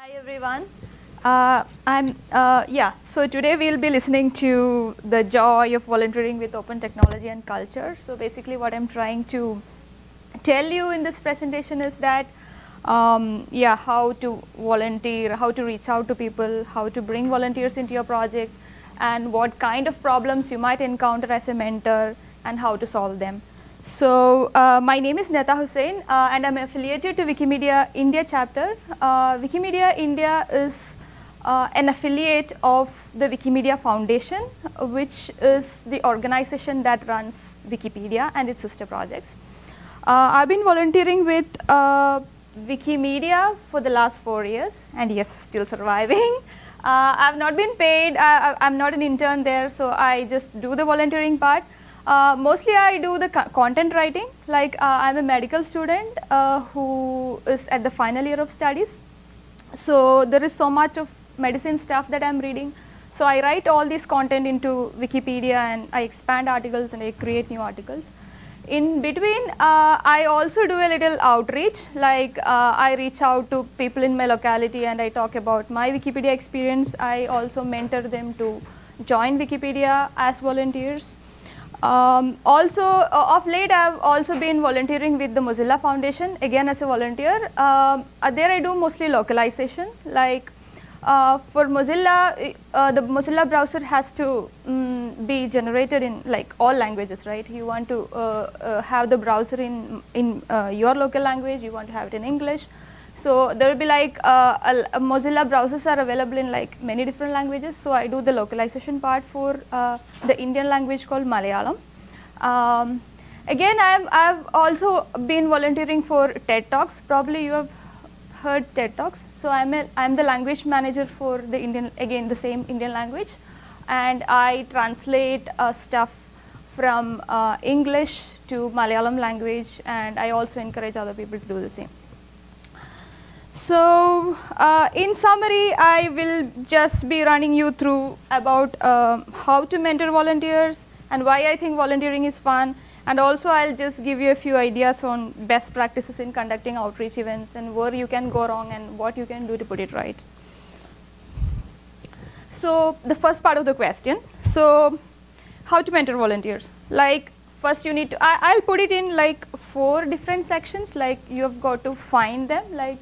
Hi everyone. Uh, I'm uh, yeah. So today we'll be listening to the joy of volunteering with open technology and culture. So basically, what I'm trying to tell you in this presentation is that um, yeah, how to volunteer, how to reach out to people, how to bring volunteers into your project, and what kind of problems you might encounter as a mentor, and how to solve them. So uh, my name is Netha Hussain uh, and I'm affiliated to Wikimedia India chapter. Uh, Wikimedia India is uh, an affiliate of the Wikimedia Foundation which is the organization that runs Wikipedia and its sister projects. Uh, I've been volunteering with uh, Wikimedia for the last four years and yes, still surviving. I've not been paid, I, I'm not an intern there so I just do the volunteering part. Uh, mostly I do the co content writing, like uh, I'm a medical student uh, who is at the final year of studies. So there is so much of medicine stuff that I'm reading. So I write all this content into Wikipedia and I expand articles and I create new articles. In between, uh, I also do a little outreach, like uh, I reach out to people in my locality and I talk about my Wikipedia experience. I also mentor them to join Wikipedia as volunteers. Um, also, uh, of late I have also been volunteering with the Mozilla Foundation, again as a volunteer. Um, uh, there I do mostly localization, like uh, for Mozilla, uh, the Mozilla browser has to um, be generated in like all languages, right? You want to uh, uh, have the browser in, in your local language, you want to have it in English. So there will be like a, a Mozilla browsers are available in like many different languages. So I do the localization part for the Indian language called Malayalam. Um, again, I've, I've also been volunteering for TED Talks. Probably you have heard TED Talks. So I'm, a, I'm the language manager for the Indian, again the same Indian language. And I translate uh, stuff from uh, English to Malayalam language and I also encourage other people to do the same. So uh, in summary, I will just be running you through about um, how to mentor volunteers and why I think volunteering is fun. And also I'll just give you a few ideas on best practices in conducting outreach events and where you can go wrong and what you can do to put it right. So the first part of the question, so how to mentor volunteers? Like first you need to, I, will put it in like four different sections, like you have got to find them, like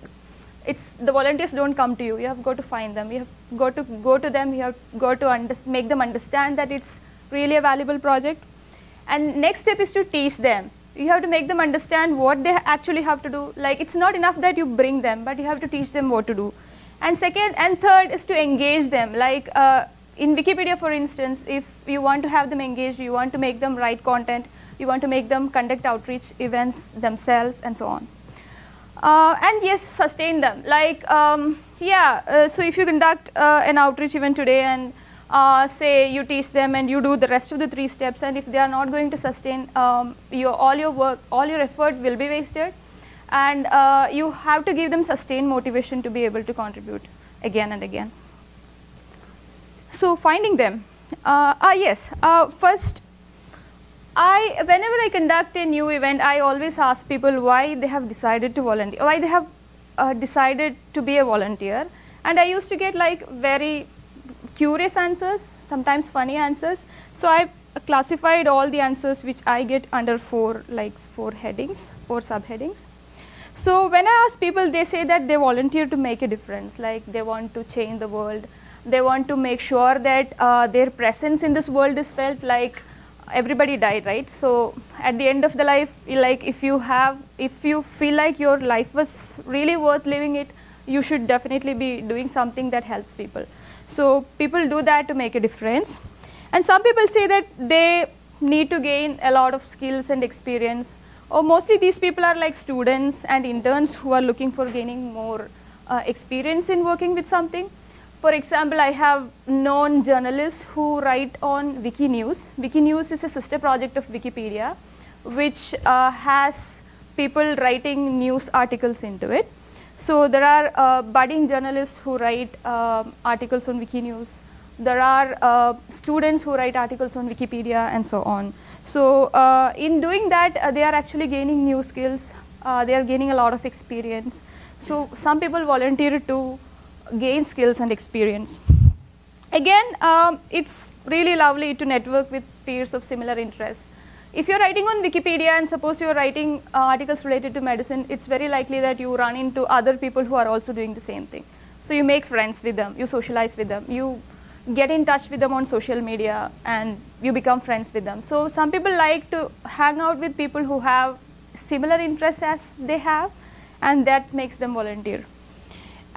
it's the volunteers don't come to you. You have got to find them. You have got to go to them. You have got to make them understand that it's really a valuable project. And next step is to teach them. You have to make them understand what they actually have to do. Like it's not enough that you bring them, but you have to teach them what to do. And second and third is to engage them. Like uh, in Wikipedia, for instance, if you want to have them engaged, you want to make them write content, you want to make them conduct outreach events themselves, and so on. Uh, and yes, sustain them. Like, um, yeah, uh, so if you conduct uh, an outreach event today and uh, say you teach them and you do the rest of the three steps and if they are not going to sustain, um, your, all your work, all your effort will be wasted and uh, you have to give them sustained motivation to be able to contribute again and again. So finding them. Uh, ah, yes, first I, whenever I conduct a new event, I always ask people why they have decided to volunteer, why they have uh, decided to be a volunteer. And I used to get like very curious answers, sometimes funny answers. So I classified all the answers which I get under four, like four headings, four subheadings. So when I ask people, they say that they volunteer to make a difference, like they want to change the world. They want to make sure that uh, their presence in this world is felt like everybody died, right? So at the end of the life, like if you have, if you feel like your life was really worth living it, you should definitely be doing something that helps people. So people do that to make a difference. And some people say that they need to gain a lot of skills and experience. Or mostly these people are like students and interns who are looking for gaining more uh, experience in working with something. For example, I have known journalists who write on Wikinews. Wikinews is a sister project of Wikipedia, which uh, has people writing news articles into it. So there are uh, budding journalists who write uh, articles on Wikinews. There are uh, students who write articles on Wikipedia and so on. So uh, in doing that, uh, they are actually gaining new skills. they are gaining a lot of experience. So some people volunteer to gain skills and experience. Again, um, it's really lovely to network with peers of similar interests. If you're writing on Wikipedia and suppose you're writing uh, articles related to medicine, it's very likely that you run into other people who are also doing the same thing. So you make friends with them, you socialize with them, you get in touch with them on social media and you become friends with them. So some people like to hang out with people who have similar interests as they have and that makes them volunteer.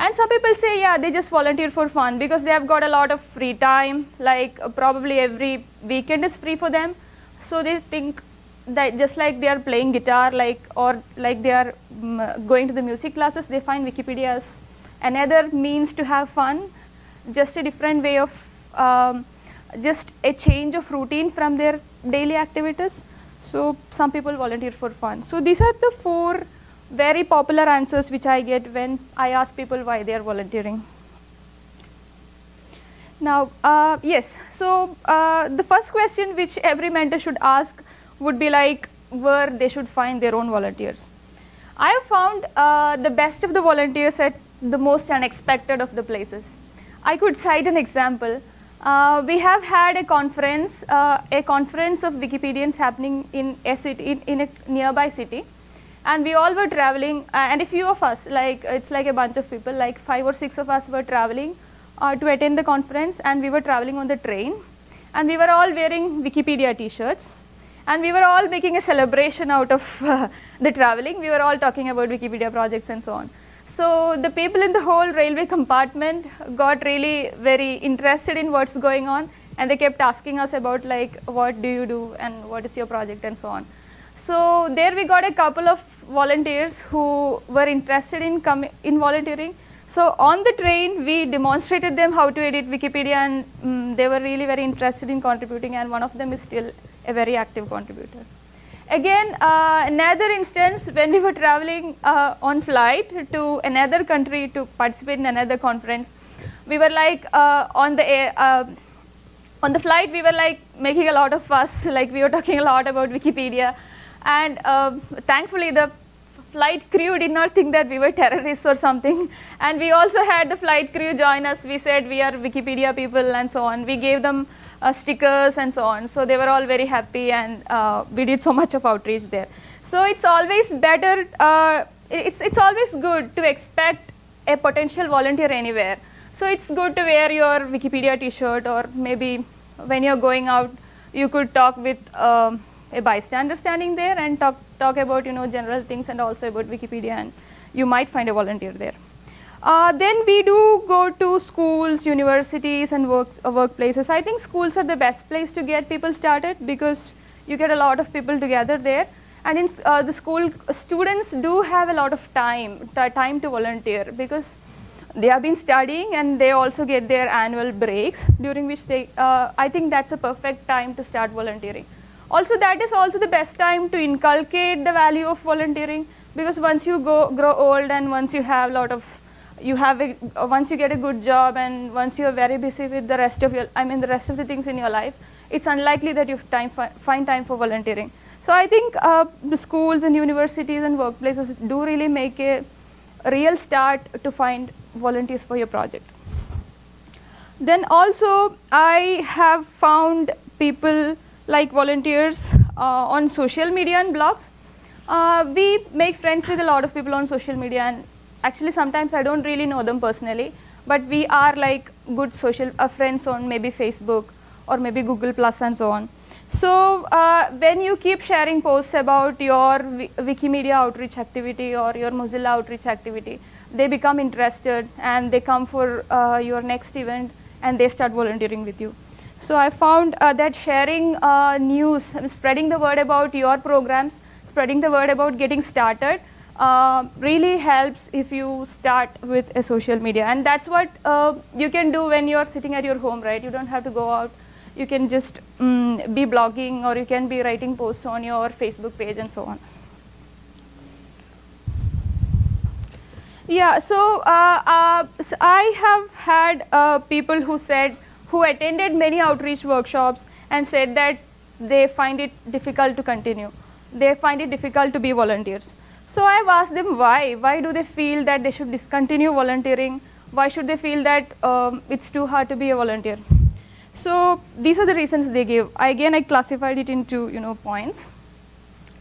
And some people say, yeah, they just volunteer for fun because they have got a lot of free time, like uh, probably every weekend is free for them. So they think that just like they are playing guitar like or like they are um, going to the music classes, they find Wikipedia as another means to have fun, just a different way of, um, just a change of routine from their daily activities. So some people volunteer for fun. So these are the four very popular answers which I get when I ask people why they are volunteering. Now, uh, yes, so uh, the first question which every mentor should ask would be like where they should find their own volunteers. I have found uh, the best of the volunteers at the most unexpected of the places. I could cite an example. Uh, we have had a conference, uh, a conference of Wikipedians happening in a city, in, in a nearby city and we all were traveling uh, and a few of us like it's like a bunch of people like five or six of us were traveling uh, to attend the conference and we were traveling on the train and we were all wearing Wikipedia t-shirts and we were all making a celebration out of uh, the traveling. We were all talking about Wikipedia projects and so on. So the people in the whole railway compartment got really very interested in what's going on and they kept asking us about like what do you do and what is your project and so on. So there we got a couple of volunteers who were interested in coming in volunteering. So on the train we demonstrated them how to edit Wikipedia and um, they were really very interested in contributing and one of them is still a very active contributor. Again, uh, another instance when we were traveling uh, on flight to another country to participate in another conference, we were like uh, on the air, uh, on the flight we were like making a lot of fuss, like we were talking a lot about Wikipedia and uh, thankfully the flight crew did not think that we were terrorists or something. And we also had the flight crew join us. We said we are wikipedia people and so on. We gave them uh, stickers and so on. So they were all very happy and uh, we did so much of outreach there. So it's always better uh, it's it's always good to expect a potential volunteer anywhere. So it's good to wear your wikipedia t-shirt or maybe when you're going out you could talk with um, a bystander standing there and talk, talk about you know general things and also about Wikipedia and you might find a volunteer there. Uh, then we do go to schools, universities and work, uh, workplaces. I think schools are the best place to get people started because you get a lot of people together there and in uh, the school students do have a lot of time, time to volunteer because they have been studying and they also get their annual breaks during which they, uh, I think that's a perfect time to start volunteering. Also that is also the best time to inculcate the value of volunteering because once you go grow old and once you have a lot of you have a, once you get a good job and once you are very busy with the rest of your I mean the rest of the things in your life it's unlikely that you time fi find time for volunteering. So I think uh, the schools and universities and workplaces do really make a, a real start to find volunteers for your project. Then also I have found people like volunteers uh, on social media and blogs. Uh, we make friends with a lot of people on social media and actually sometimes I don't really know them personally, but we are like good social uh, friends on maybe Facebook or maybe Google Plus and so on. So uh, when you keep sharing posts about your Wikimedia outreach activity or your Mozilla outreach activity, they become interested and they come for uh, your next event and they start volunteering with you. So I found uh, that sharing uh, news, spreading the word about your programs, spreading the word about getting started uh, really helps if you start with a social media. And that's what uh, you can do when you're sitting at your home, right? You don't have to go out. You can just um, be blogging or you can be writing posts on your Facebook page and so on. Yeah, so, uh, uh, so I have had people who said, who attended many outreach workshops and said that they find it difficult to continue. They find it difficult to be volunteers. So I've asked them why. Why do they feel that they should discontinue volunteering why should they feel that um, it's too hard to be a volunteer? So these are the reasons they give. Again, I classified it into you know points.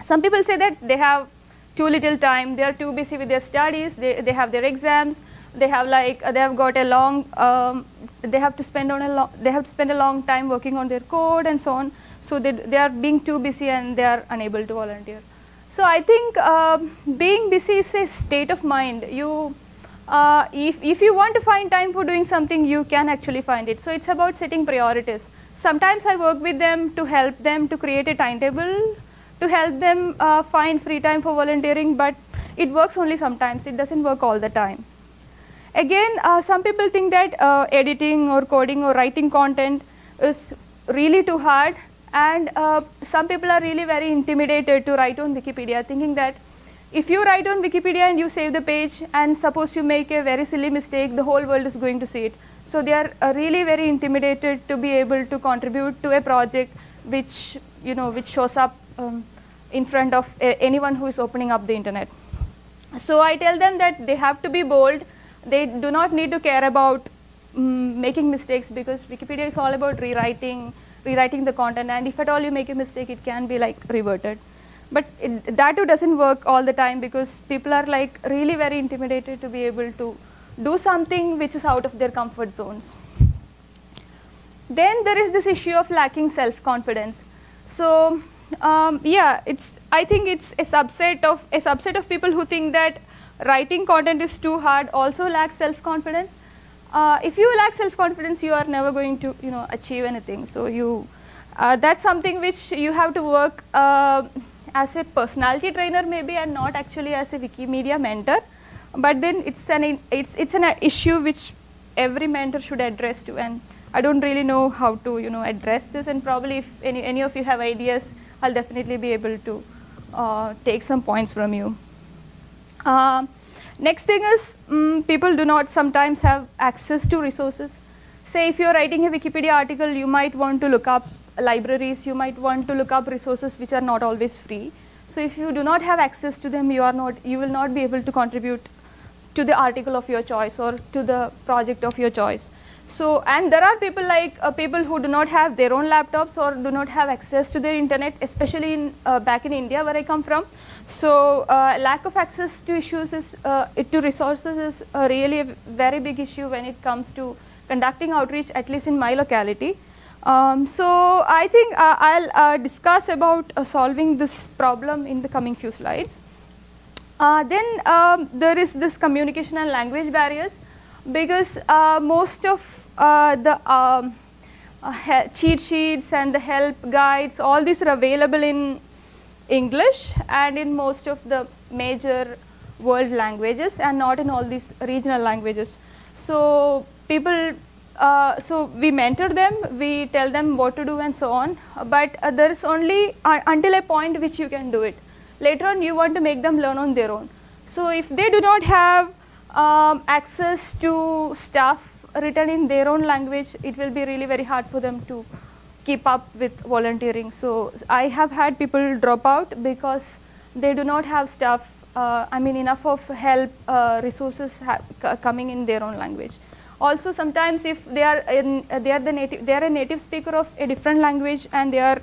Some people say that they have too little time, they are too busy with their studies, they, they have their exams, they have like they have got a long um, they have to spend on a long they have to spend a long time working on their code and so on. So they, they are being too busy and they are unable to volunteer. So i think uh, being busy is a state of mind. You uh, if, if you want to find time for doing something you can actually find it. So it's about setting priorities. Sometimes i work with them to help them to create a timetable to help them uh, find free time for volunteering but it works only sometimes. It doesn't work all the time Again, uh, some people think that uh, editing or coding or writing content is really too hard and uh, some people are really very intimidated to write on Wikipedia thinking that if you write on Wikipedia and you save the page and suppose you make a very silly mistake, the whole world is going to see it. So they are uh, really very intimidated to be able to contribute to a project which, you know, which shows up um, in front of anyone who is opening up the internet. So I tell them that they have to be bold they do not need to care about um, making mistakes because Wikipedia is all about rewriting, rewriting the content and if at all you make a mistake it can be like reverted. But it, that too doesn't work all the time because people are like really very intimidated to be able to do something which is out of their comfort zones. Then there is this issue of lacking self-confidence. So um, yeah, it's I think it's a subset of a subset of people who think that writing content is too hard also lacks self-confidence. Uh, if you lack self-confidence, you are never going to you know achieve anything. So you uh, that's something which you have to work uh, as a personality trainer maybe and not actually as a Wikimedia mentor. But then it's an it's it's an issue which every mentor should address to and I don't really know how to you know address this and probably if any, any of you have ideas I'll definitely be able to uh, take some points from you. Uh, next thing is um, people do not sometimes have access to resources. Say if you are writing a Wikipedia article, you might want to look up libraries, you might want to look up resources which are not always free. So if you do not have access to them, you are not, you will not be able to contribute to the article of your choice or to the project of your choice. So, and there are people like uh, people who do not have their own laptops or do not have access to their internet, especially in uh, back in India where I come from. So, uh, lack of access to issues is, uh, to resources is really a very big issue when it comes to conducting outreach, at least in my locality. Um, so, I think uh, I'll uh, discuss about solving this problem in the coming few slides. then um, there is this communication and language barriers because uh, most of uh, the um, uh, cheat sheets and the help guides, all these are available in English and in most of the major world languages and not in all these regional languages. So people, uh, so we mentor them, we tell them what to do and so on, but uh, there is only uh, until a point which you can do it. Later on you want to make them learn on their own. So if they do not have um, access to stuff written in their own language, it will be really very hard for them to keep up with volunteering. So I have had people drop out because they do not have stuff, uh, I mean enough of help uh, resources coming in their own language. Also sometimes if they are in, uh, they are the native, they are a native speaker of a different language and they are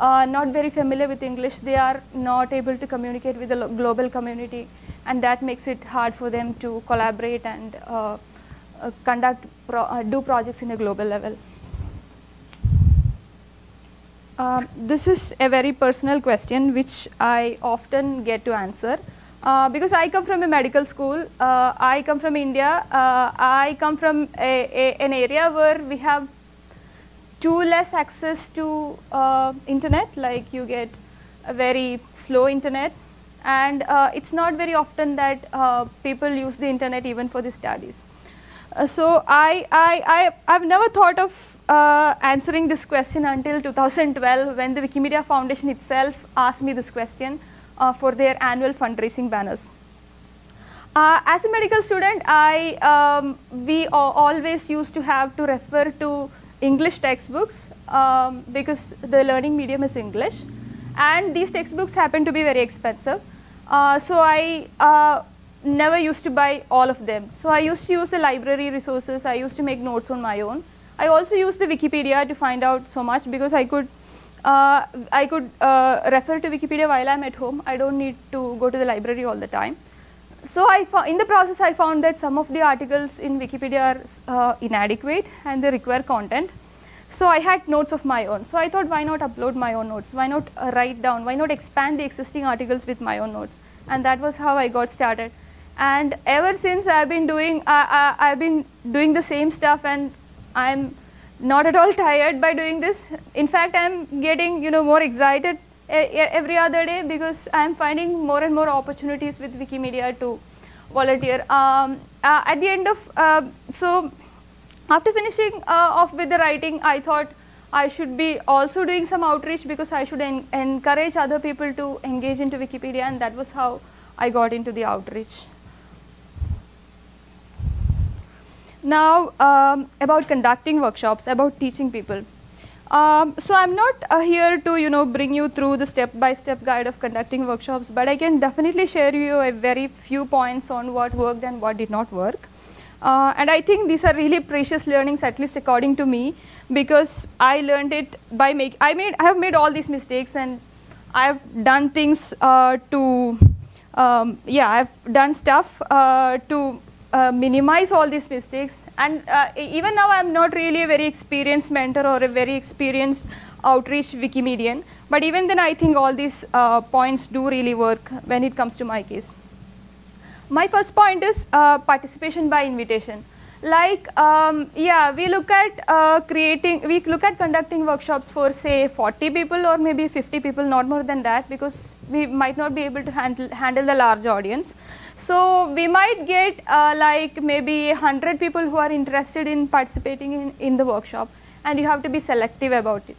uh, not very familiar with English, they are not able to communicate with the global community and that makes it hard for them to collaborate and uh, uh, conduct, pro do projects in a global level. Uh, this is a very personal question which I often get to answer. Uh, because I come from a medical school, uh, I come from India, I come from a, a, an area where we have too less access to internet, like you get a very slow internet and uh, it's not very often that uh, people use the internet even for the studies. Uh, so I, I, I, I've never thought of uh, answering this question until 2012 when the Wikimedia Foundation itself asked me this question uh, for their annual fundraising banners. Uh, as a medical student, I, um, we always used to have to refer to English textbooks um, because the learning medium is English and these textbooks happen to be very expensive. Uh, so I, uh, never used to buy all of them. So I used to use the library resources, I used to make notes on my own. I also used the Wikipedia to find out so much because I could uh, I could uh, refer to Wikipedia while I'm at home. I don't need to go to the library all the time. So I in the process I found that some of the articles in Wikipedia are uh, inadequate and they require content. So I had notes of my own. So I thought why not upload my own notes? Why not uh, write down? Why not expand the existing articles with my own notes? And that was how I got started. And ever since I've been doing, I, I, I've been doing the same stuff and I'm not at all tired by doing this. In fact, I'm getting you know more excited every other day because I'm finding more and more opportunities with Wikimedia to volunteer. Um, uh, at the end of, uh, so after finishing uh, off with the writing, I thought I should be also doing some outreach because I should en encourage other people to engage into Wikipedia and that was how I got into the outreach. Now um, about conducting workshops, about teaching people. Um, so I'm not uh, here to you know bring you through the step-by-step -step guide of conducting workshops, but I can definitely share you a very few points on what worked and what did not work. Uh, and I think these are really precious learnings, at least according to me, because I learned it by make. I made I have made all these mistakes and I've done things uh, to um, yeah I've done stuff uh, to uh, minimize all these mistakes. And uh, even now I'm not really a very experienced mentor or a very experienced outreach Wikimedian. But even then I think all these uh, points do really work when it comes to my case. My first point is uh, participation by invitation. Like um, yeah we look at uh, creating we look at conducting workshops for say 40 people or maybe 50 people not more than that because we might not be able to handle handle the large audience so we might get uh, like maybe 100 people who are interested in participating in, in the workshop and you have to be selective about it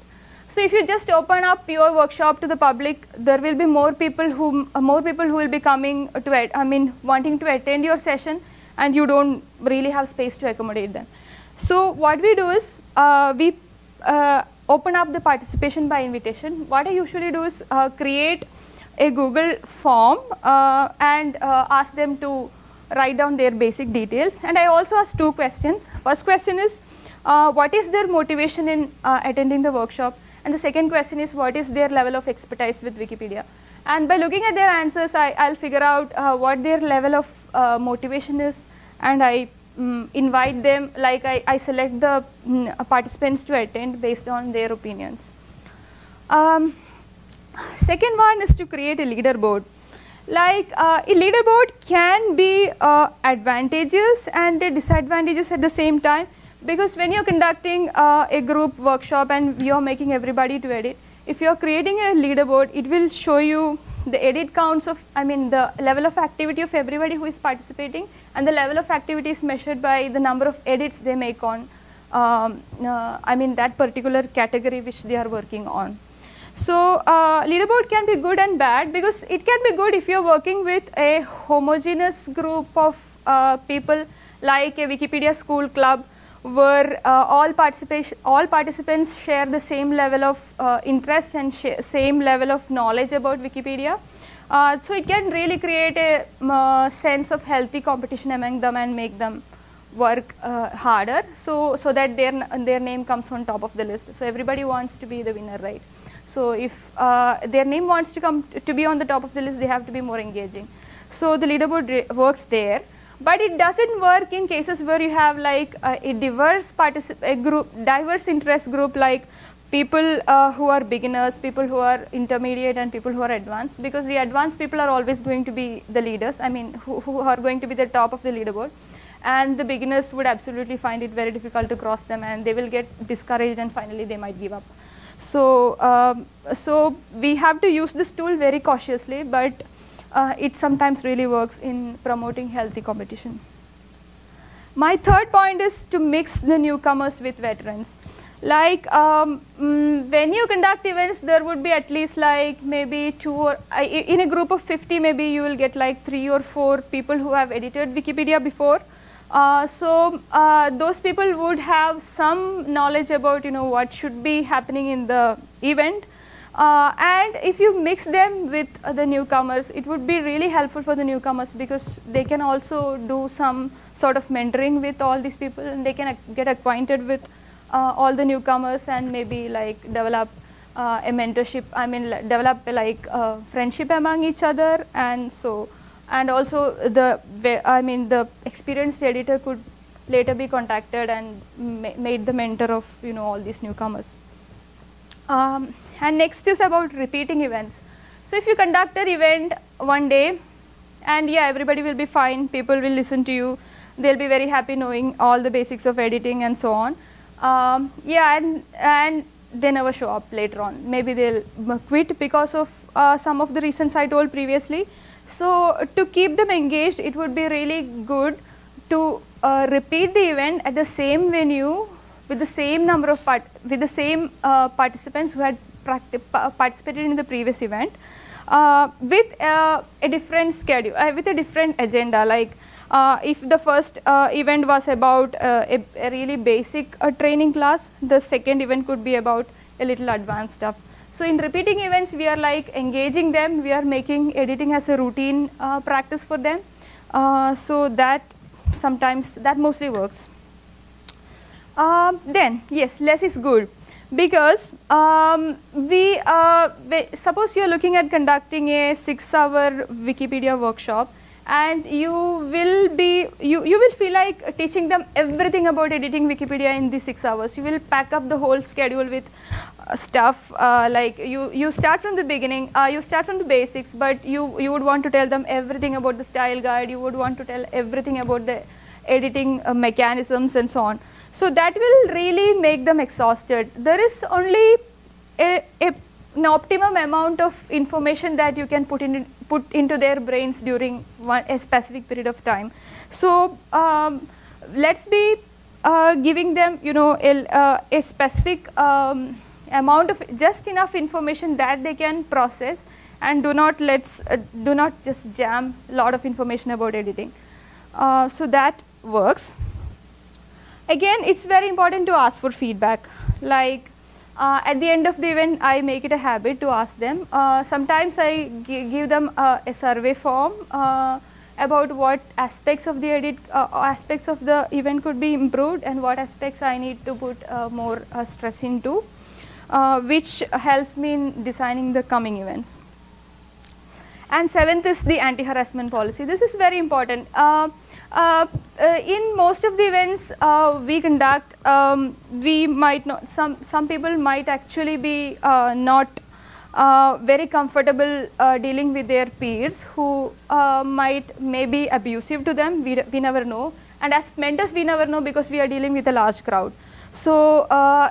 so if you just open up your workshop to the public, there will be more people who uh, more people who will be coming to I mean wanting to attend your session and you don't really have space to accommodate them. So what we do is uh, we uh, open up the participation by invitation. What I usually do is uh, create a Google form uh, and uh, ask them to write down their basic details and I also ask two questions. First question is uh, what is their motivation in attending the workshop and the second question is what is their level of expertise with Wikipedia. And by looking at their answers, I, will figure out uh, what their level of uh, motivation is and I um, invite them, like I, I select the um, participants to attend based on their opinions. Um, second one is to create a leaderboard. Like uh, a leaderboard can be uh, advantageous and disadvantages at the same time because when you're conducting uh, a group workshop and you're making everybody to edit, if you're creating a leaderboard, it will show you the edit counts of, I mean the level of activity of everybody who is participating and the level of activity is measured by the number of edits they make on, um, uh, I mean that particular category which they are working on. So uh, leaderboard can be good and bad because it can be good if you're working with a homogeneous group of uh, people like a Wikipedia school club where uh, all, participation, all participants share the same level of uh, interest and same level of knowledge about Wikipedia. Uh, so it can really create a uh, sense of healthy competition among them and make them work harder so, so that their, their name comes on top of the list. So everybody wants to be the winner, right? So if uh, their name wants to come to be on the top of the list, they have to be more engaging. So the leaderboard works there but it doesn't work in cases where you have like a, diverse a group diverse interest group like people uh, who are beginners people who are intermediate and people who are advanced because the advanced people are always going to be the leaders i mean who, who are going to be the top of the leaderboard and the beginners would absolutely find it very difficult to cross them and they will get discouraged and finally they might give up so um, so we have to use this tool very cautiously but uh, it sometimes really works in promoting healthy competition. My third point is to mix the newcomers with veterans. Like um, mm, when you conduct events, there would be at least like maybe two or, uh, in a group of 50, maybe you will get like three or four people who have edited Wikipedia before. Uh, so uh, those people would have some knowledge about you know what should be happening in the event. Uh, and if you mix them with the newcomers, it would be really helpful for the newcomers because they can also do some sort of mentoring with all these people and they can get acquainted with uh, all the newcomers and maybe like develop uh, a mentorship, I mean develop like friendship among each other. And so and also the I mean the experienced editor could later be contacted and ma made the mentor of you know all these newcomers. Um, and next is about repeating events. So if you conduct an event one day and yeah everybody will be fine, people will listen to you, they'll be very happy knowing all the basics of editing and so on. Um, yeah and, and they never show up later on. Maybe they'll quit because of uh, some of the reasons I told previously. So to keep them engaged, it would be really good to uh, repeat the event at the same venue with the same number of part with the same uh, participants who had participated in the previous event uh, with uh, a different schedule, uh, with a different agenda like uh, if the first uh, event was about a, a, really basic training class, the second event could be about a little advanced stuff. So in repeating events, we are like engaging them, we are making editing as a routine practice for them. so that sometimes, that mostly works. Um, then, yes, less is good because um, we, uh, suppose you are looking at conducting a 6 hour Wikipedia workshop and you will be, you, you will feel like teaching them everything about editing Wikipedia in these 6 hours. You will pack up the whole schedule with uh, stuff uh, like you, you start from the beginning, uh, you start from the basics but you, you would want to tell them everything about the style guide, you would want to tell everything about the editing uh, mechanisms and so on. So that will really make them exhausted. There is only a, a, an optimum amount of information that you can put, in, put into their brains during one, a specific period of time. So um, let's be uh, giving them you know a, uh, a specific um, amount of just enough information that they can process and do not let's uh, do not just jam a lot of information about editing. Uh, so that works. Again, it's very important to ask for feedback. Like uh, at the end of the event, I make it a habit to ask them. Uh, sometimes I give them uh, a survey form uh, about what aspects of the edit, uh, aspects of the event could be improved and what aspects I need to put uh, more stress into, which helps me in designing the coming events. And seventh is the anti-harassment policy. This is very important. Uh, uh, in most of the events uh, we conduct, um, we might not, some, some people might actually be uh, not uh, very comfortable uh, dealing with their peers who might may be abusive to them, we, we never know. And as mentors we never know because we are dealing with a large crowd. So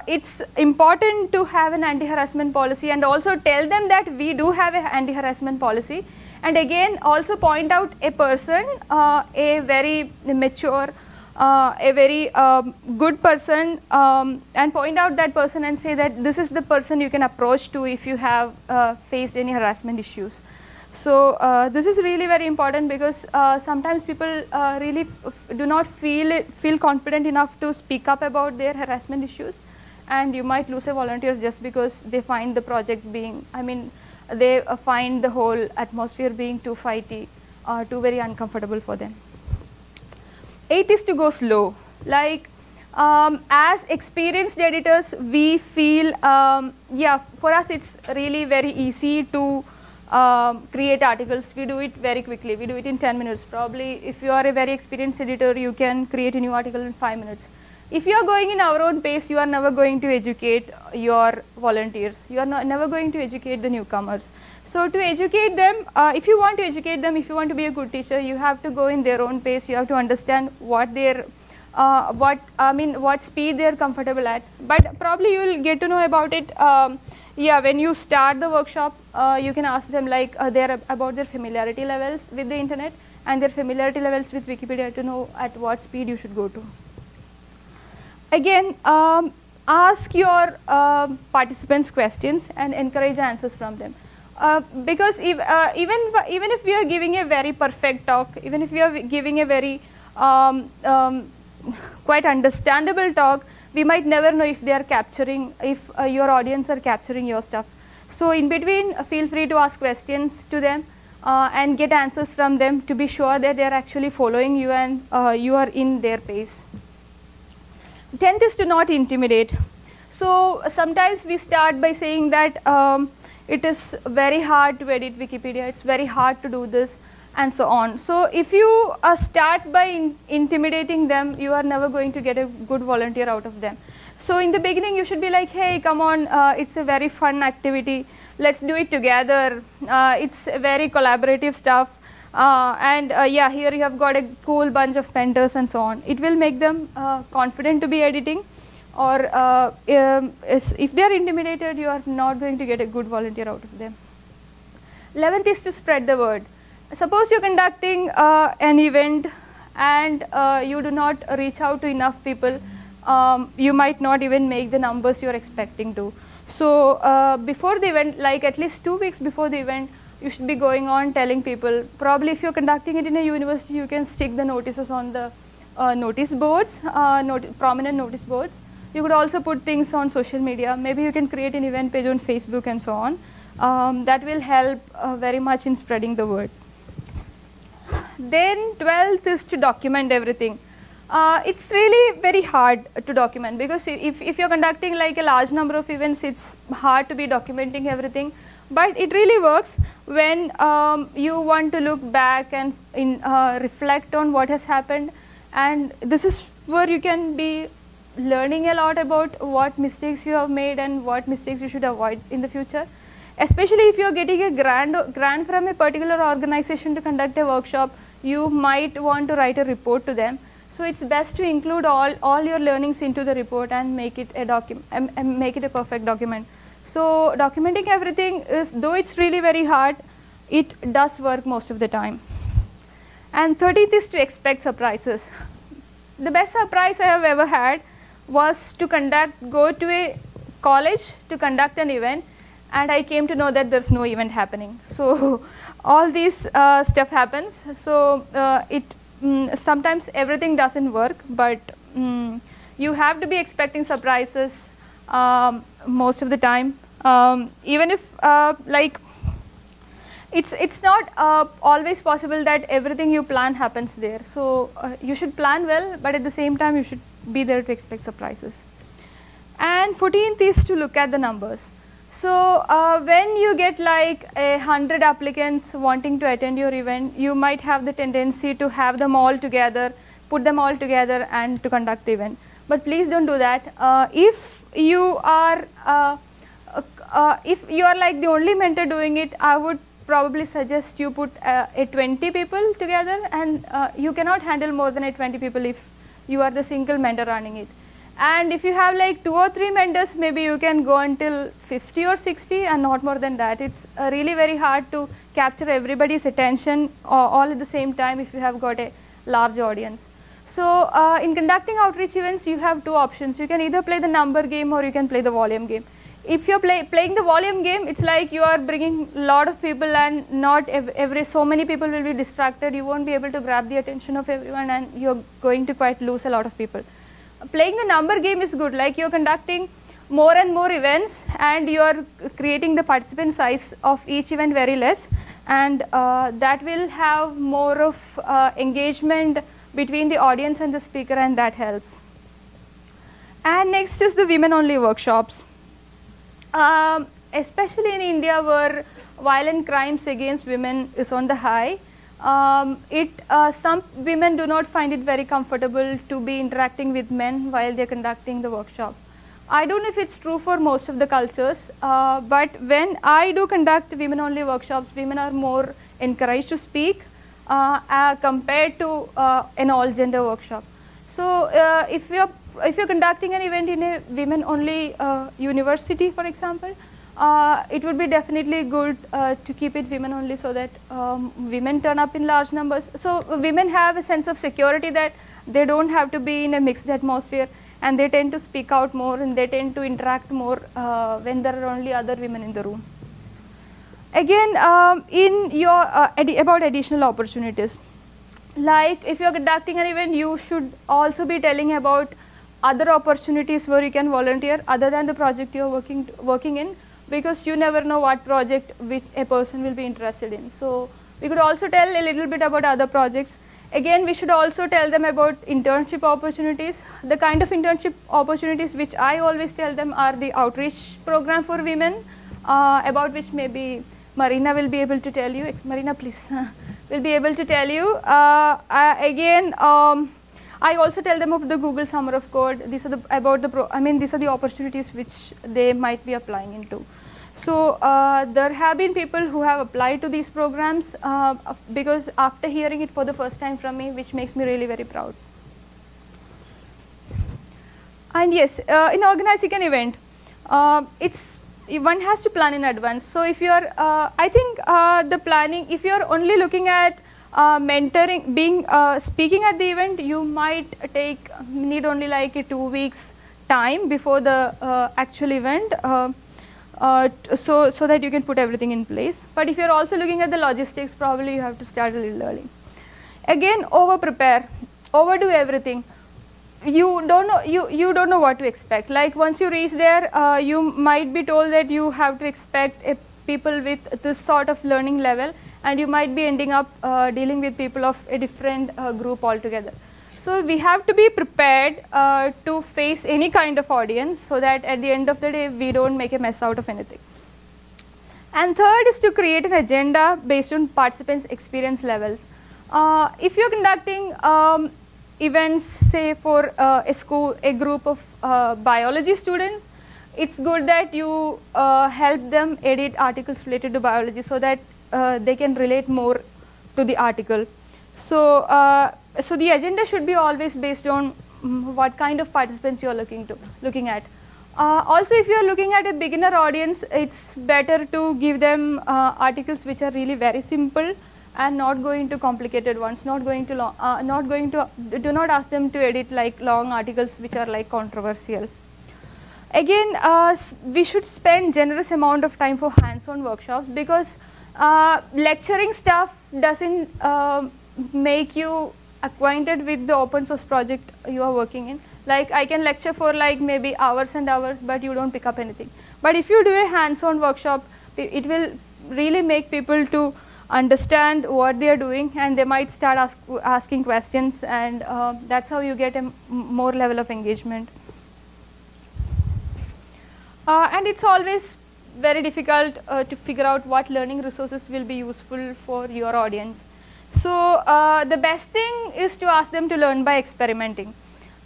it's important to have an anti-harassment policy and also tell them that we do have an anti-harassment policy and again also point out a person, uh, a very mature, uh, a very um, good person um, and point out that person and say that this is the person you can approach to if you have uh, faced any harassment issues. So uh, this is really very important because uh, sometimes people uh, really do not feel it, feel confident enough to speak up about their harassment issues and you might lose a volunteer just because they find the project being, I mean they uh, find the whole atmosphere being too fighty or too very uncomfortable for them. Eight is to go slow. Like um, as experienced editors, we feel, um, yeah, for us it's really very easy to um, create articles. We do it very quickly. We do it in 10 minutes. Probably if you are a very experienced editor, you can create a new article in 5 minutes. If you are going in our own pace, you are never going to educate your volunteers. You are never going to educate the newcomers. So to educate them, uh, if you want to educate them, if you want to be a good teacher, you have to go in their own pace. You have to understand what their, uh, what I mean, what speed they are comfortable at. But probably you will get to know about it. Um, yeah, when you start the workshop, uh, you can ask them like uh, their about their familiarity levels with the internet and their familiarity levels with Wikipedia to know at what speed you should go to again um, ask your uh, participants questions and encourage answers from them. Uh, because if, uh, even, even if we are giving a very perfect talk, even if we are giving a very um, um, quite understandable talk, we might never know if they are capturing, if uh, your audience are capturing your stuff. So in between, feel free to ask questions to them uh, and get answers from them to be sure that they are actually following you and uh, you are in their pace. Tenth is to not intimidate. So sometimes we start by saying that um, it is very hard to edit Wikipedia, it's very hard to do this and so on. So if you uh, start by in intimidating them, you are never going to get a good volunteer out of them. So in the beginning you should be like, hey come on, uh, it's a very fun activity, let's do it together, uh, it's very collaborative stuff. Uh, and uh, yeah, here you have got a cool bunch of mentors and so on. It will make them uh, confident to be editing or uh, um, if they are intimidated, you are not going to get a good volunteer out of them. 11th is to spread the word. Suppose you are conducting uh, an event and uh, you do not reach out to enough people, um, you might not even make the numbers you are expecting to. So before the event, like at least two weeks before the event, you should be going on telling people. Probably if you're conducting it in a university, you can stick the notices on the uh, notice boards, uh, not prominent notice boards. You could also put things on social media. Maybe you can create an event page on Facebook and so on. Um, that will help uh, very much in spreading the word. Then 12th is to document everything. Uh, it's really very hard to document because if, if you're conducting like a large number of events, it's hard to be documenting everything. But it really works when um, you want to look back and in, uh, reflect on what has happened and this is where you can be learning a lot about what mistakes you have made and what mistakes you should avoid in the future. Especially if you are getting a grant, grant from a particular organization to conduct a workshop, you might want to write a report to them. So it's best to include all, all your learnings into the report and make it a document, um, make it a perfect document. So documenting everything is, though it's really very hard, it does work most of the time. And 13th is to expect surprises. The best surprise I have ever had was to conduct, go to a college to conduct an event and I came to know that there's no event happening. So all this uh, stuff happens. So uh, it mm, sometimes everything doesn't work, but mm, you have to be expecting surprises um, most of the time. Um, even if uh, like it's it's not uh, always possible that everything you plan happens there. So uh, you should plan well, but at the same time you should be there to expect surprises. And 14th is to look at the numbers. So uh, when you get like a hundred applicants wanting to attend your event, you might have the tendency to have them all together, put them all together and to conduct the event. But please don't do that. Uh, if you are uh, uh if you are like the only mentor doing it, I would probably suggest you put uh, a 20 people together and uh, you cannot handle more than a 20 people if you are the single mentor running it. And if you have like two or three mentors, maybe you can go until 50 or 60 and not more than that. It's uh, really very hard to capture everybody's attention all at the same time if you have got a large audience. So uh, in conducting outreach events, you have two options. You can either play the number game or you can play the volume game. If you're play, playing the volume game, it's like you are bringing a lot of people and not every, so many people will be distracted. You won't be able to grab the attention of everyone and you're going to quite lose a lot of people playing the number game is good like you are conducting more and more events and you are creating the participant size of each event very less and uh, that will have more of uh, engagement between the audience and the speaker and that helps. And next is the women only workshops. Um, especially in India where violent crimes against women is on the high, um, it, uh, some women do not find it very comfortable to be interacting with men while they are conducting the workshop. I don't know if it's true for most of the cultures, uh, but when I do conduct women only workshops, women are more encouraged to speak compared to uh, an all gender workshop. So uh, if you're if you're conducting an event in a women only university for example, uh, it would be definitely good uh, to keep it women only so that um, women turn up in large numbers. So women have a sense of security that they don't have to be in a mixed atmosphere and they tend to speak out more and they tend to interact more uh, when there are only other women in the room. Again, um, in your uh, about additional opportunities, like if you are conducting an event, you should also be telling about other opportunities where you can volunteer other than the project you are working working in because you never know what project which a person will be interested in. So we could also tell a little bit about other projects. Again, we should also tell them about internship opportunities. The kind of internship opportunities which I always tell them are the outreach program for women, uh, about which maybe Marina will be able to tell you. Marina, please, will be able to tell you. Uh, uh, again, um, I also tell them of the Google Summer of Code. These are the about the pro. I mean, these are the opportunities which they might be applying into. So uh, there have been people who have applied to these programs uh, because after hearing it for the first time from me, which makes me really very proud. And yes, uh, in organizing an event, it's one has to plan in advance. So if you are, uh, I think uh, the planning, if you are only looking at mentoring, being speaking at the event, you might take need only like a two weeks time before the actual event uh, so, so that you can put everything in place. But if you are also looking at the logistics, probably you have to start a little early. Again, over prepare, overdo everything. You don't know you you don't know what to expect. Like once you reach there, uh, you might be told that you have to expect people with this sort of learning level, and you might be ending up uh, dealing with people of a different uh, group altogether. So we have to be prepared uh, to face any kind of audience so that at the end of the day we don't make a mess out of anything. And third is to create an agenda based on participants' experience levels. Uh, if you're conducting um, events, say for uh, a school, a group of uh, biology students, it's good that you uh, help them edit articles related to biology so that uh, they can relate more to the article. So so the agenda should be always based on um, what kind of participants you are looking to looking at. Uh, also, if you are looking at a beginner audience, it's better to give them uh, articles which are really very simple and not going to complicated ones. Not going to long, uh, not going to do not ask them to edit like long articles which are like controversial. Again, uh, we should spend generous amount of time for hands-on workshops because uh, lecturing stuff doesn't uh, make you acquainted with the open source project you are working in. Like I can lecture for like maybe hours and hours, but you don't pick up anything. But if you do a hands-on workshop, it will really make people to understand what they are doing and they might start ask, asking questions and uh, that's how you get a more level of engagement. Uh, and it's always very difficult uh, to figure out what learning resources will be useful for your audience. So uh, the best thing is to ask them to learn by experimenting.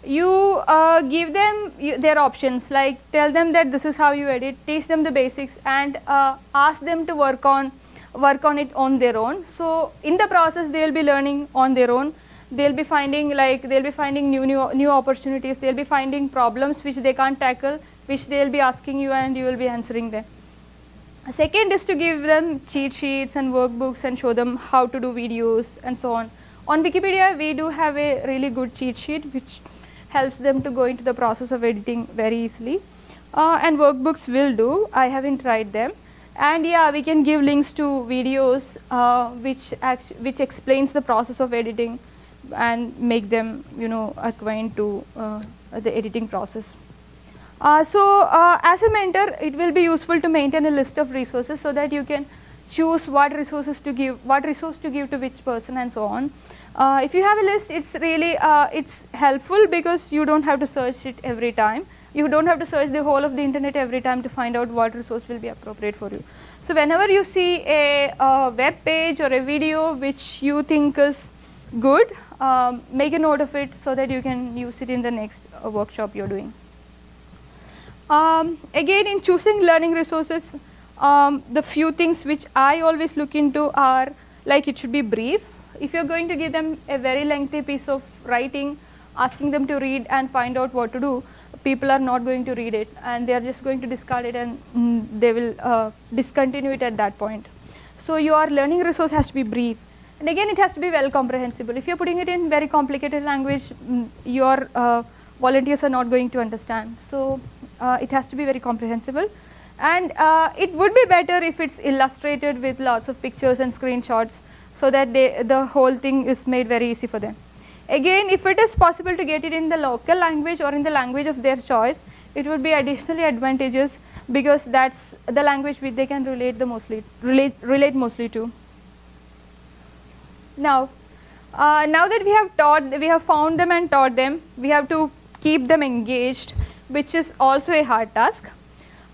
You uh, give them their options like tell them that this is how you edit, teach them the basics and uh, ask them to work on work on it on their own. So in the process they will be learning on their own. They will be finding like they will be finding new, new, new opportunities, they will be finding problems which they can't tackle which they will be asking you and you will be answering them. Second is to give them cheat sheets and workbooks and show them how to do videos and so on. On Wikipedia, we do have a really good cheat sheet which helps them to go into the process of editing very easily. Uh, and workbooks will do, I haven't tried them. And yeah, we can give links to videos uh, which, which explains the process of editing and make them, you know, acquaint to uh, the editing process. Uh, so uh, as a mentor, it will be useful to maintain a list of resources so that you can choose what resources to give, what resource to give to which person and so on. Uh, if you have a list, it's really, uh, it's helpful because you don't have to search it every time. You don't have to search the whole of the internet every time to find out what resource will be appropriate for you. So whenever you see a, a web page or a video which you think is good, um, make a note of it so that you can use it in the next uh, workshop you're doing. Um, again in choosing learning resources, um, the few things which I always look into are like it should be brief. If you're going to give them a very lengthy piece of writing, asking them to read and find out what to do, people are not going to read it and they are just going to discard it and mm, they will uh, discontinue it at that point. So your learning resource has to be brief. And again, it has to be well comprehensible. If you're putting it in very complicated language, mm, your uh, volunteers are not going to understand. So uh, it has to be very comprehensible and uh, it would be better if it's illustrated with lots of pictures and screenshots so that they, the whole thing is made very easy for them. Again if it is possible to get it in the local language or in the language of their choice it would be additionally advantageous because that's the language which they can relate the mostly relate relate mostly to. Now, uh, now that we have taught, we have found them and taught them, we have to keep them engaged, which is also a hard task.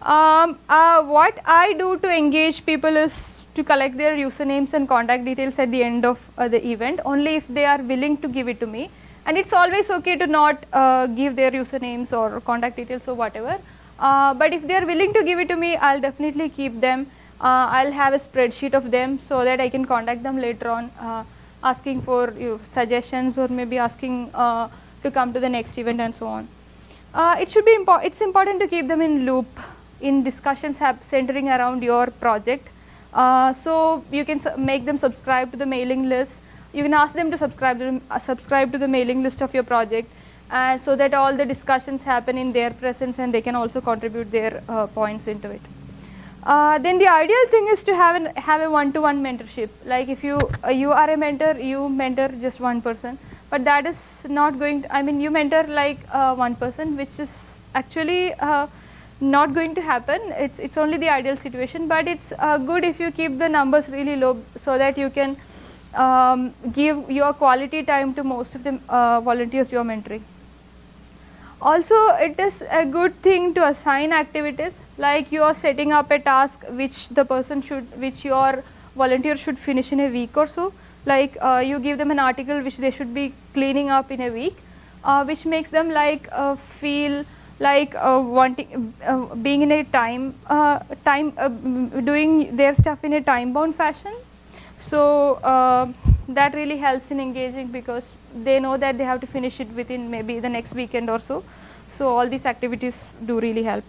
Um, uh, what I do to engage people is to collect their usernames and contact details at the end of uh, the event only if they are willing to give it to me. And it's always okay to not uh, give their usernames or contact details or whatever. Uh, but if they are willing to give it to me I'll definitely keep them. Uh, I'll have a spreadsheet of them so that I can contact them later on uh, asking for suggestions or maybe asking uh, to come to the next event and so on. it should be important it's important to keep them in loop in discussions centering around your project uh, so you can make them subscribe to the mailing list. You can ask them to subscribe to, uh, subscribe to the mailing list of your project and so that all the discussions happen in their presence and they can also contribute their uh, points into it. Uh, then the ideal thing is to have, an, have a one-to-one -one mentorship. Like if you, uh, you are a mentor, you mentor just one person. But that is not going to, I mean you mentor like one person which is actually not going to happen. It's it's only the ideal situation, but it's uh, good if you keep the numbers really low so that you can um, give your quality time to most of the uh, volunteers you are mentoring. Also, it is a good thing to assign activities like you are setting up a task which the person should, which your volunteer should finish in a week or so. Like uh, you give them an article which they should be cleaning up in a week, uh, which makes them like uh, feel like uh, wanting uh, being in a time uh, time uh, doing their stuff in a time bound fashion. So uh, that really helps in engaging because they know that they have to finish it within maybe the next weekend or so. So all these activities do really help.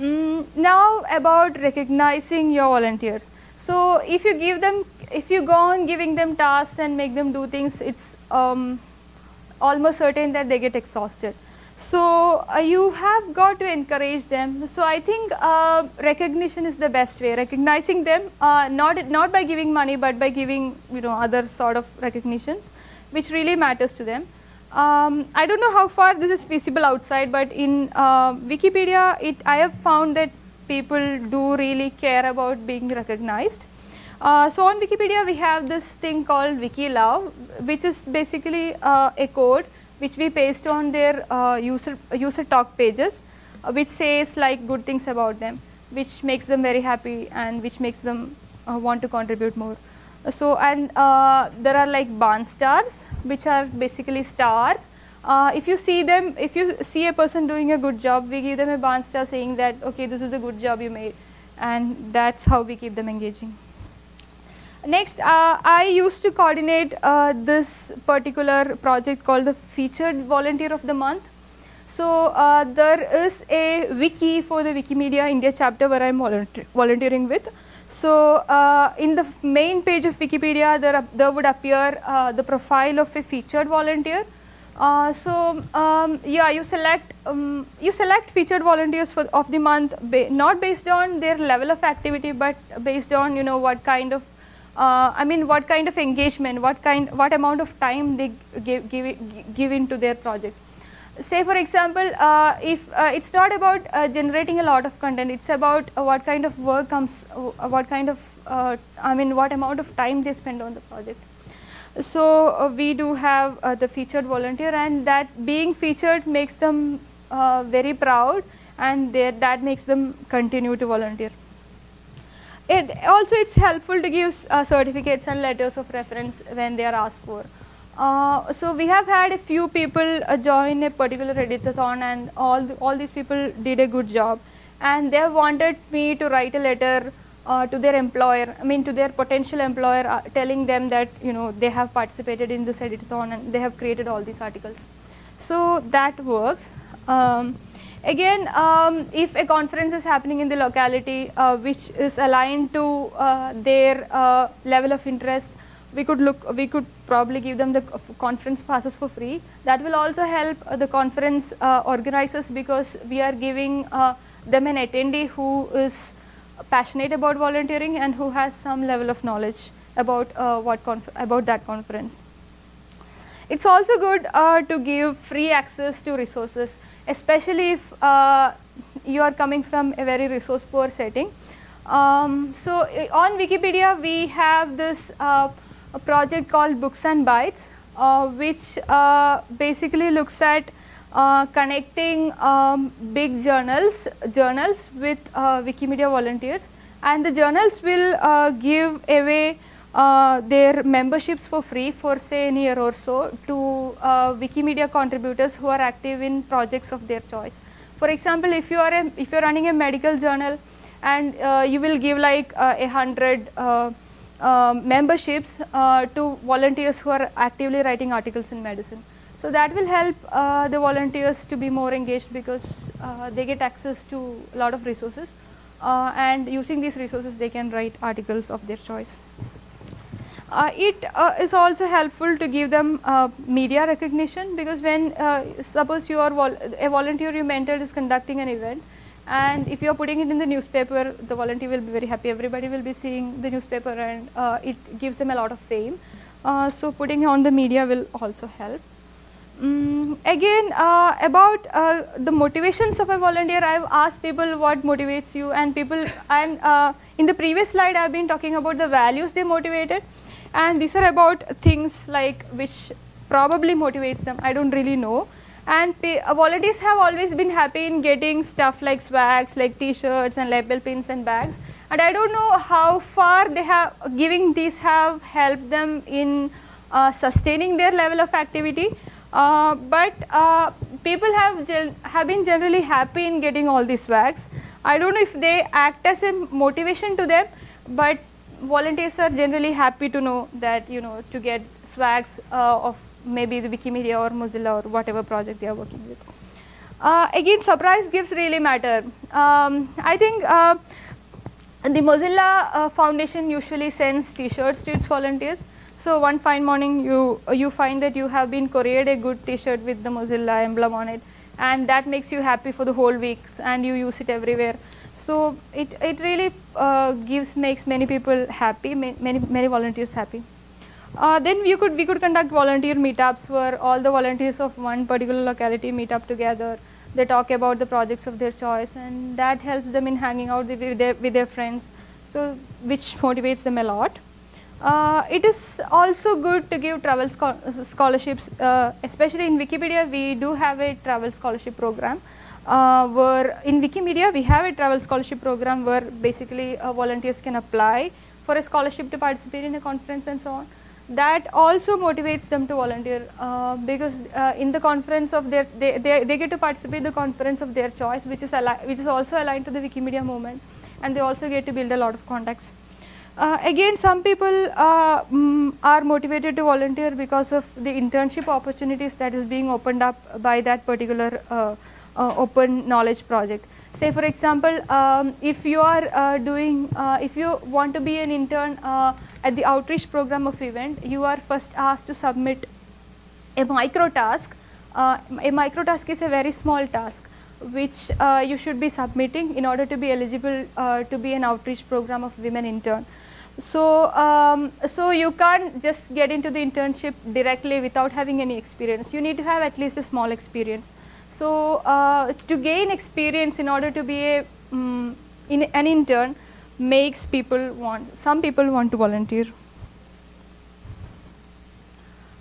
Mm, now about recognizing your volunteers. So if you give them if you go on giving them tasks and make them do things it's um, almost certain that they get exhausted so, uh, you have got to encourage them. So, I think uh, recognition is the best way, recognizing them uh, not, not by giving money, but by giving you know other sort of recognitions which really matters to them. Um, I do not know how far this is feasible outside, but in uh, Wikipedia it, I have found that people do really care about being recognized. Uh, so, on Wikipedia we have this thing called WikiLove which is basically uh, a code which we paste on their uh, user, user talk pages uh, which says like good things about them which makes them very happy and which makes them uh, want to contribute more. So and uh, there are like barn stars which are basically stars. Uh, if you see them, if you see a person doing a good job, we give them a barn star saying that okay this is a good job you made and that's how we keep them engaging. Next, uh, I used to coordinate uh, this particular project called the Featured Volunteer of the Month. So, uh, there is a wiki for the Wikimedia India chapter where I am volunteer volunteering with. So, uh, in the main page of Wikipedia, there, there would appear uh, the profile of a featured volunteer. Uh, so, um, yeah, you select um, you select featured volunteers for, of the month, ba not based on their level of activity, but based on you know what kind of uh, I mean what kind of engagement, what kind, what amount of time they give, give, give into their project. Say for example, uh, if uh, it's not about uh, generating a lot of content, it's about uh, what kind of work comes, uh, what kind of, I mean what amount of time they spend on the project. So we do have the featured volunteer and that being featured makes them very proud and that makes them continue to volunteer. It also it's helpful to give uh, certificates and letters of reference when they are asked for. Uh, so we have had a few people uh, join a particular editathon and all the, all these people did a good job and they have wanted me to write a letter uh, to their employer, I mean to their potential employer uh, telling them that you know they have participated in this editathon and they have created all these articles. So that works. Um, Again, um, if a conference is happening in the locality uh, which is aligned to uh, their uh, level of interest, we could look, we could probably give them the conference passes for free. That will also help uh, the conference uh, organizers because we are giving uh, them an attendee who is passionate about volunteering and who has some level of knowledge about what about that conference. It's also good to give free access to resources especially if uh, you are coming from a very resource poor setting. Um, so on Wikipedia we have this uh, project called Books and Bytes uh, which uh, basically looks at connecting um, big journals journals with Wikimedia volunteers and the journals will give away Uh, their memberships for free for say a year or so to uh, Wikimedia contributors who are active in projects of their choice. For example, if you are a, if you are running a medical journal and uh, you will give like uh, a hundred uh, uh memberships to volunteers who are actively writing articles in medicine. So that will help the volunteers to be more engaged because they get access to a lot of resources and using these resources they can write articles of their choice. Uh, it uh, is also helpful to give them uh, media recognition because when suppose you are vol a volunteer you mentor is conducting an event and if you are putting it in the newspaper the volunteer will be very happy. Everybody will be seeing the newspaper and uh, it gives them a lot of fame. Uh, so putting on the media will also help. Um, again uh, about uh, the motivations of a volunteer i have asked people what motivates you and people and uh, in the previous slide i have been talking about the values they motivated and these are about things like which probably motivates them. I don't really know. And uh, volunteers have always been happy in getting stuff like swags like t-shirts and label pins and bags. And I don't know how far they have giving these have helped them in uh, sustaining their level of activity. Uh, but uh, people have have been generally happy in getting all these swags. I don't know if they act as a motivation to them but volunteers are generally happy to know that you know to get swags uh, of maybe the Wikimedia or Mozilla or whatever project they are working with. Uh, again surprise gifts really matter. Um, I think uh, the Mozilla uh, Foundation usually sends t-shirts to its volunteers. So one fine morning you, you find that you have been couriered a good t-shirt with the Mozilla emblem on it and that makes you happy for the whole weeks and you use it everywhere. So it, it really uh, gives makes many people happy, many, many volunteers happy. Uh, then we could we could conduct volunteer meetups where all the volunteers of one particular locality meet up together. They talk about the projects of their choice, and that helps them in hanging out with their, with their friends. So which motivates them a lot. Uh, it is also good to give travel scholarships, uh, especially in Wikipedia. We do have a travel scholarship program. Uh, where in Wikimedia we have a travel scholarship program where basically uh, volunteers can apply for a scholarship to participate in a conference and so on that also motivates them to volunteer uh, because uh, in the conference of their they, they, they get to participate in the conference of their choice which is which is also aligned to the Wikimedia movement and they also get to build a lot of contacts. Uh, again some people um, are motivated to volunteer because of the internship opportunities that is being opened up by that particular uh, uh, open knowledge project. Say for example, um, if you are doing, if you want to be an intern at the outreach program of women, you are first asked to submit a micro task. Uh, a micro task is a very small task which uh, you should be submitting in order to be eligible uh, to be an outreach program of women intern. So, um, so you can't just get into the internship directly without having any experience. You need to have at least a small experience. So, uh, to gain experience in order to be a, um, in an intern, makes people want, some people want to volunteer.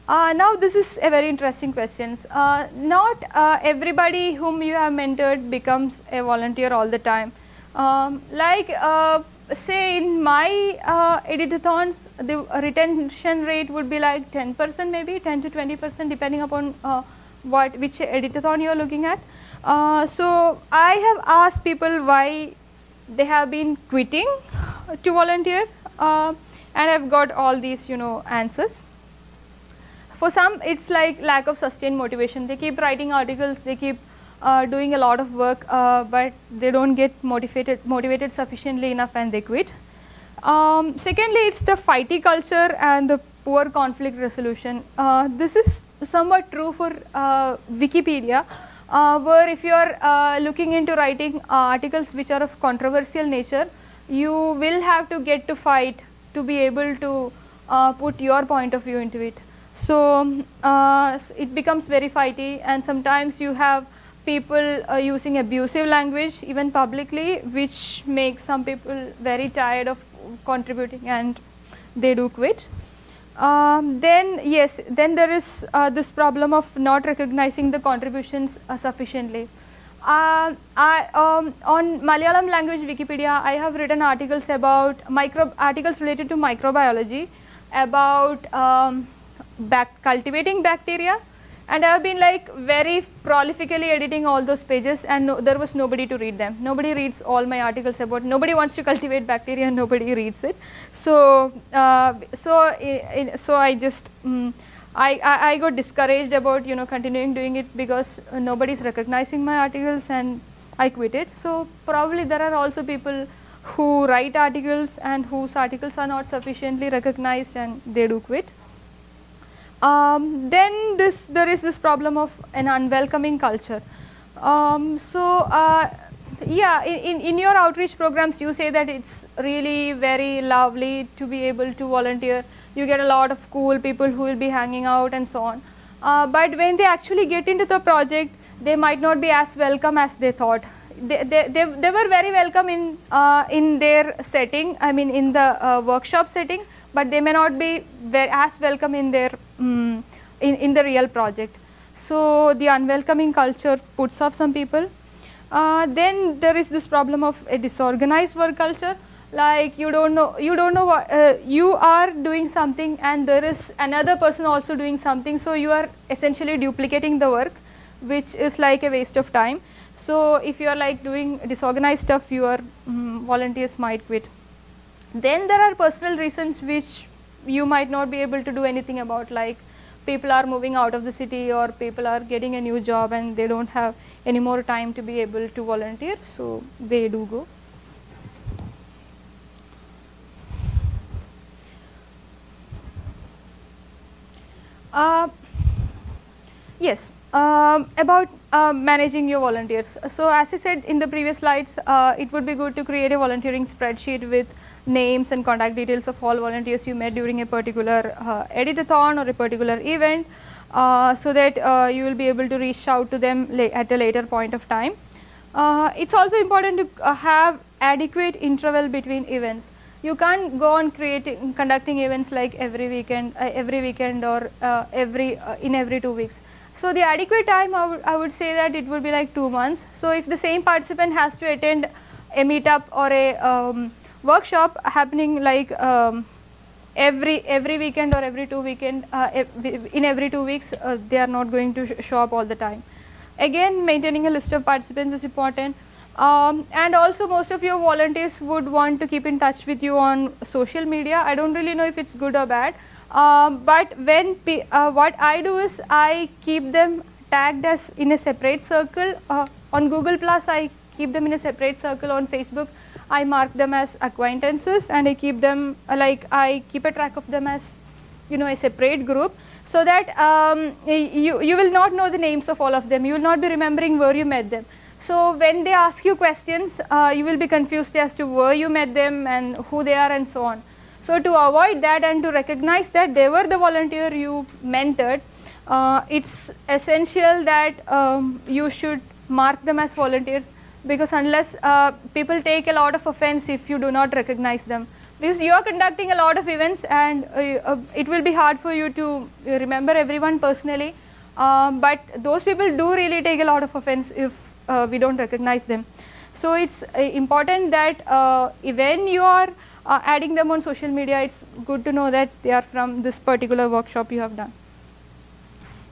Uh, now this is a very interesting question. Uh, not uh, everybody whom you have mentored becomes a volunteer all the time. Um, like uh, say in my uh, editathons, the retention rate would be like 10 percent maybe 10 to 20 percent depending upon uh, what which editathon you are looking at. Uh, so I have asked people why they have been quitting to volunteer uh, and I've got all these you know answers. For some it's like lack of sustained motivation, they keep writing articles, they keep uh, doing a lot of work uh, but they don't get motivated, motivated sufficiently enough and they quit. Um, secondly, it's the fighty culture and the poor conflict resolution. Uh, this is somewhat true for uh, Wikipedia uh, where if you are uh, looking into writing articles which are of controversial nature, you will have to get to fight to be able to put your point of view into it. So, uh, it becomes very fighty and sometimes you have people uh, using abusive language even publicly which makes some people very tired of contributing and they do quit. Um, then yes, then there is uh, this problem of not recognizing the contributions uh, sufficiently. Uh, I, um, on Malayalam language Wikipedia, I have written articles about micro articles related to microbiology, about um, cultivating bacteria, and I have been like very prolifically editing all those pages and no, there was nobody to read them. Nobody reads all my articles about, nobody wants to cultivate bacteria and nobody reads it. So, uh, so, in, so I just, um, I, I, I, got discouraged about you know continuing doing it because uh, nobody is recognizing my articles and I quit it. So, probably there are also people who write articles and whose articles are not sufficiently recognized and they do quit. Um, then this there is this problem of an unwelcoming culture. Um, so uh, yeah, in, in your outreach programs you say that it's really very lovely to be able to volunteer. You get a lot of cool people who will be hanging out and so on. Uh, but when they actually get into the project, they might not be as welcome as they thought. They, they, they, were very welcome in, uh, in their setting, I mean in the uh, workshop setting, but they may not be as welcome in their um, in, in the real project. So the unwelcoming culture puts off some people. Uh, then there is this problem of a disorganized work culture like you don't know you don't know what uh, you are doing something and there is another person also doing something so you are essentially duplicating the work which is like a waste of time so if you are like doing disorganized stuff your um, volunteers might quit then there are personal reasons which you might not be able to do anything about like people are moving out of the city or people are getting a new job and they don't have any more time to be able to volunteer so they do go. Uh, yes, um, about uh, managing your volunteers. So as I said in the previous slides, uh, it would be good to create a volunteering spreadsheet with names and contact details of all volunteers you met during a particular uh, editathon or a particular event uh, so that uh, you will be able to reach out to them at a later point of time. It's also important to have adequate interval between events. You can't go on creating conducting events like every weekend, every weekend or every in every two weeks. So the adequate time I would, I would say that it would be like two months. So if the same participant has to attend a meetup or a um, workshop happening like um, every every weekend or every two weekend uh, in every two weeks uh, they are not going to sh show up all the time. Again maintaining a list of participants is important um, and also most of your volunteers would want to keep in touch with you on social media. I don't really know if it's good or bad um, but when uh, what I do is I keep them tagged as in a separate circle uh, on Google Plus I keep them in a separate circle on Facebook I mark them as acquaintances and I keep them uh, like I keep a track of them as you know a separate group so that um, you, you will not know the names of all of them, you will not be remembering where you met them. So when they ask you questions, uh, you will be confused as to where you met them and who they are and so on. So to avoid that and to recognize that they were the volunteer you mentored, uh, it's essential that um, you should mark them as volunteers because unless uh, people take a lot of offense if you do not recognize them because you are conducting a lot of events and uh, uh, it will be hard for you to remember everyone personally um, but those people do really take a lot of offense if uh, we don't recognize them. So it's important that when you are adding them on social media it's good to know that they are from this particular workshop you have done.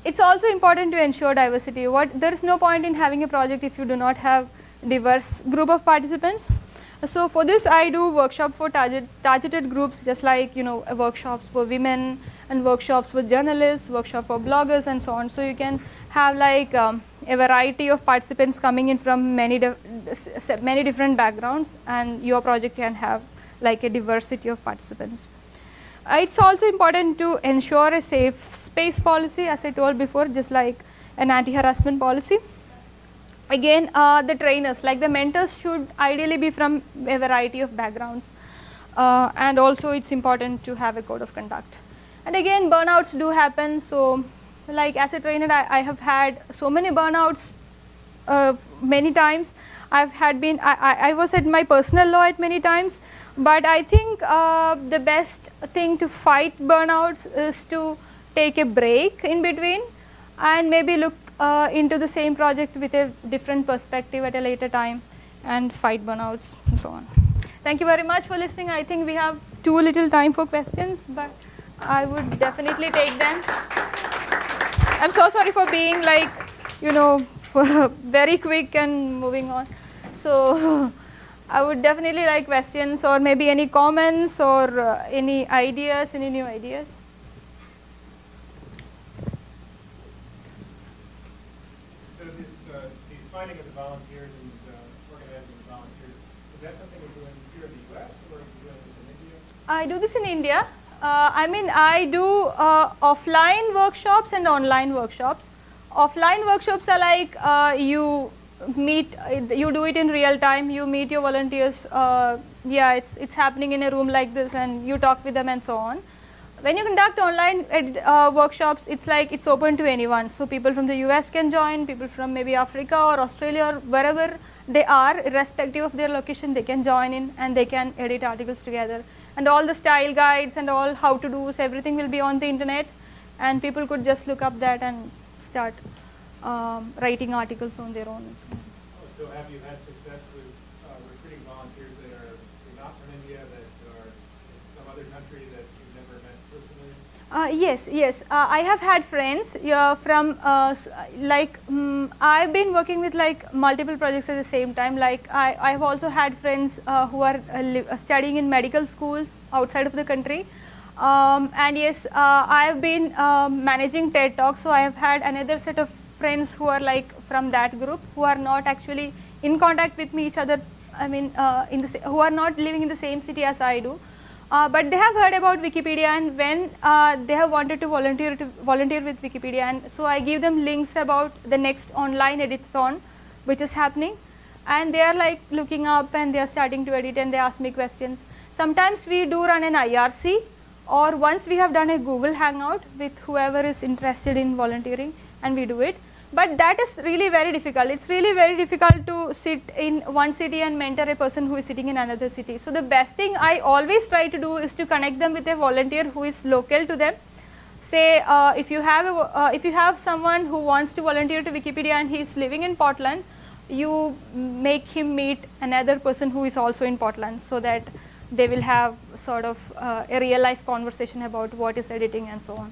It's also important to ensure diversity. What there is no point in having a project if you do not have diverse group of participants. So for this I do workshop for target, targeted groups just like you know workshops for women and workshops for journalists, workshop for bloggers and so on. So you can have like um, a variety of participants coming in from many, many different backgrounds and your project can have like a diversity of participants. Uh, it's also important to ensure a safe space policy as I told before just like an anti-harassment policy. Again uh, the trainers like the mentors should ideally be from a variety of backgrounds uh, and also it is important to have a code of conduct. And again burnouts do happen so like as a trainer I, I have had so many burnouts uh, many times. I've had been, I, I, I, was at my personal law at many times, but I think uh, the best thing to fight burnouts is to take a break in between and maybe look uh, into the same project with a different perspective at a later time and fight burnouts and so on. Thank you very much for listening. I think we have too little time for questions, but I would definitely take them. I'm so sorry for being like, you know, very quick and moving on. So I would definitely like questions or maybe any comments or uh, any ideas, any new ideas. So this, uh, the finding of the volunteers and uh, organizing the volunteers, is that something you're doing here in the U.S. or are you doing this in India? I do this in India. Uh, I mean, I do uh, offline workshops and online workshops. Offline workshops are like uh, you meet, you do it in real time, you meet your volunteers, uh, yeah, it's, it's happening in a room like this and you talk with them and so on. When you conduct online uh, workshops, it's like it's open to anyone. So people from the US can join, people from maybe Africa or Australia or wherever they are, irrespective of their location, they can join in and they can edit articles together and all the style guides and all how to do so everything will be on the internet and people could just look up that and start um, writing articles on their own. So, oh, so have you had success with uh, recruiting volunteers that are not from India, that are in some other country that you've never met personally? Uh, yes, yes. Uh, I have had friends uh, from uh, like um, I've been working with like multiple projects at the same time. Like I, I've also had friends uh, who are uh, studying in medical schools outside of the country. Um, and yes, I've been um, managing TED Talks, so I have had another set of friends who are like from that group who are not actually in contact with me each other. I mean, in the who are not living in the same city as I do. Uh, but they have heard about Wikipedia and when uh, they have wanted to volunteer to volunteer with Wikipedia and so I give them links about the next online editathon which is happening and they are like looking up and they are starting to edit and they ask me questions. Sometimes we do run an IRC or once we have done a Google Hangout with whoever is interested in volunteering and we do it but that is really very difficult. It's really very difficult to sit in one city and mentor a person who is sitting in another city. So the best thing I always try to do is to connect them with a volunteer who is local to them. Say uh, if you have a, uh, if you have someone who wants to volunteer to Wikipedia and he is living in Portland, you make him meet another person who is also in Portland so that they will have sort of uh, a real life conversation about what is editing and so on.